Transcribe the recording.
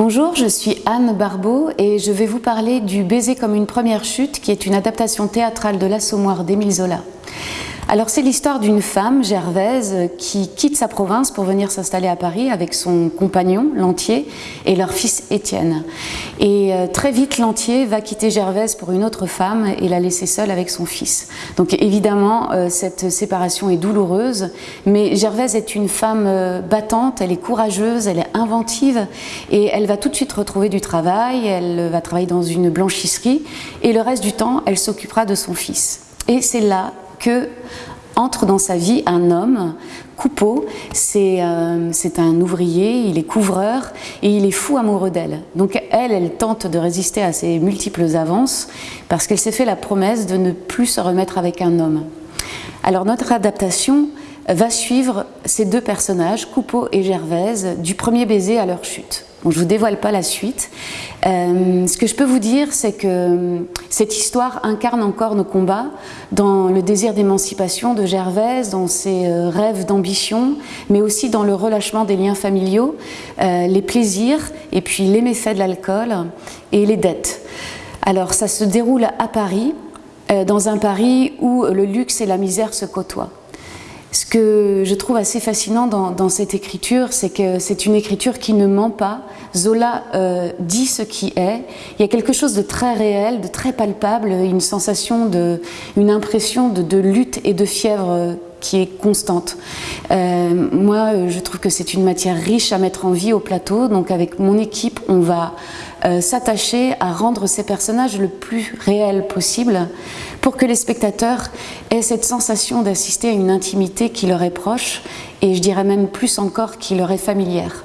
Bonjour, je suis Anne Barbeau et je vais vous parler du Baiser comme une première chute qui est une adaptation théâtrale de l'Assommoir d'Émile Zola. Alors c'est l'histoire d'une femme, Gervaise, qui quitte sa province pour venir s'installer à Paris avec son compagnon, Lantier, et leur fils Étienne. Et euh, très vite, Lantier va quitter Gervaise pour une autre femme et la laisser seule avec son fils. Donc évidemment, euh, cette séparation est douloureuse, mais Gervaise est une femme euh, battante, elle est courageuse, elle est inventive, et elle va tout de suite retrouver du travail, elle va travailler dans une blanchisserie, et le reste du temps, elle s'occupera de son fils. Et c'est là que entre dans sa vie un homme, Coupeau, euh, c'est un ouvrier, il est couvreur et il est fou amoureux d'elle. Donc elle, elle tente de résister à ses multiples avances parce qu'elle s'est fait la promesse de ne plus se remettre avec un homme. Alors notre adaptation va suivre ces deux personnages, Coupeau et Gervaise, du premier baiser à leur chute. Je ne vous dévoile pas la suite. Euh, ce que je peux vous dire, c'est que euh, cette histoire incarne encore nos combats dans le désir d'émancipation de Gervaise, dans ses euh, rêves d'ambition, mais aussi dans le relâchement des liens familiaux, les plaisirs et puis les méfaits de l'alcool et les dettes. Alors ça se déroule à Paris, dans un Paris où le luxe et la misère se côtoient. Ce que je trouve assez fascinant dans, cette écriture, c'est que c'est une écriture qui ne ment pas. Zola euh, dit ce qui est. Il y a quelque chose de très réel, de très palpable, une sensation, une impression de, lutte et de fièvre euh, qui est constante. Euh, moi, je trouve que c'est une matière riche à mettre en vie au plateau. Donc avec mon équipe, on va s'attacher à rendre ces personnages le plus réels possible pour que les spectateurs aient cette sensation d'assister à une intimité qui leur est proche et je dirais même plus encore qui leur est familière.